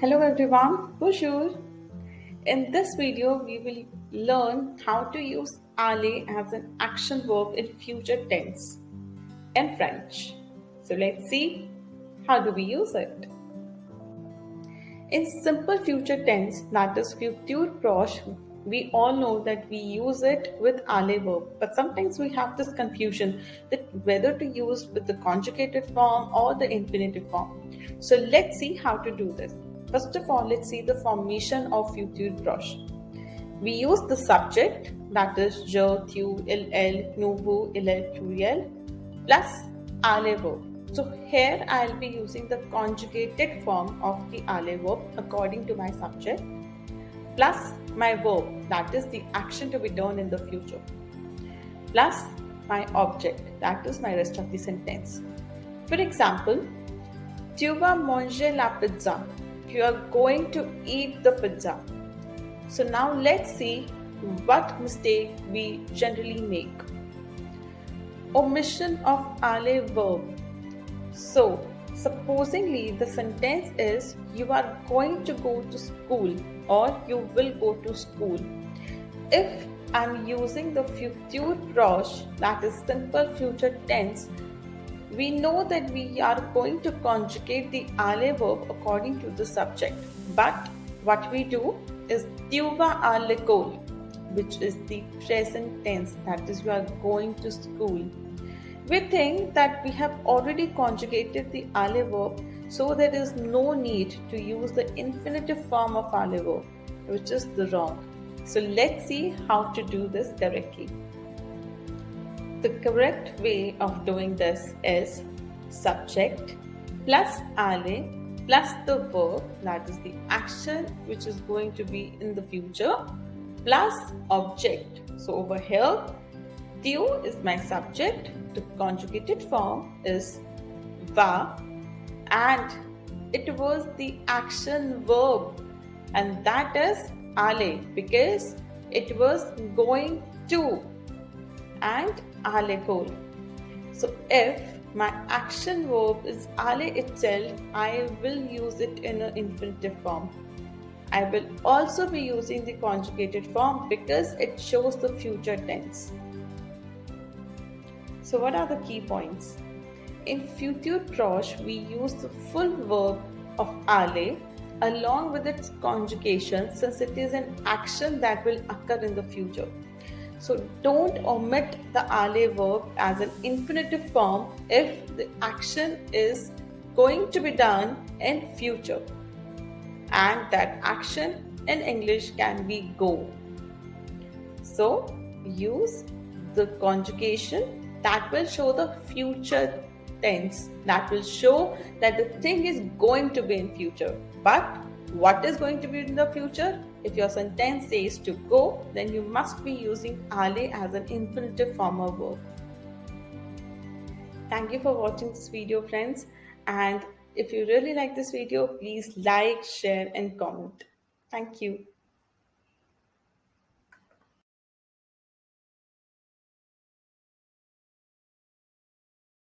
Hello everyone, bonjour. In this video, we will learn how to use aller as an action verb in future tense in French. So let's see how do we use it. In simple future tense, that is futur proche, we all know that we use it with aller verb, but sometimes we have this confusion that whether to use with the conjugated form or the infinitive form. So let's see how to do this. First of all, let's see the formation of futur proche. We use the subject that is je, tu, il, elle, il, plus aller verb. So here I'll be using the conjugated form of the aller verb according to my subject plus my verb that is the action to be done in the future plus my object that is my rest of the sentence. For example, tu vas manger la pizza. You are going to eat the pizza. So now let's see what mistake we generally make. Omission of aller verb so, supposingly the sentence is you are going to go to school or you will go to school. If I'm using the future proche, that is simple future tense, we know that we are going to conjugate the aller verb according to the subject. But what we do is tu ale kol, which is the present tense, that is, you are going to school we think that we have already conjugated the aller verb, so there is no need to use the infinitive form of aller verb, which is the wrong. So let's see how to do this correctly. The correct way of doing this is subject plus aller plus the verb that is the action which is going to be in the future plus object. So over here Tu is my subject, the conjugated form is va, and it was the action verb, and that is aller because it was going to and aller So if my action verb is aller itself, I will use it in an infinitive form. I will also be using the conjugated form because it shows the future tense. So, what are the key points? In future proche, we use the full verb of aller along with its conjugation since it is an action that will occur in the future. So don't omit the aller verb as an infinitive form if the action is going to be done in future. And that action in English can be go. So use the conjugation that will show the future tense that will show that the thing is going to be in future but what is going to be in the future if your sentence says to go then you must be using aller as an infinitive form of verb. Thank you for watching this video friends. And if you really like this video please like share and comment. Thank you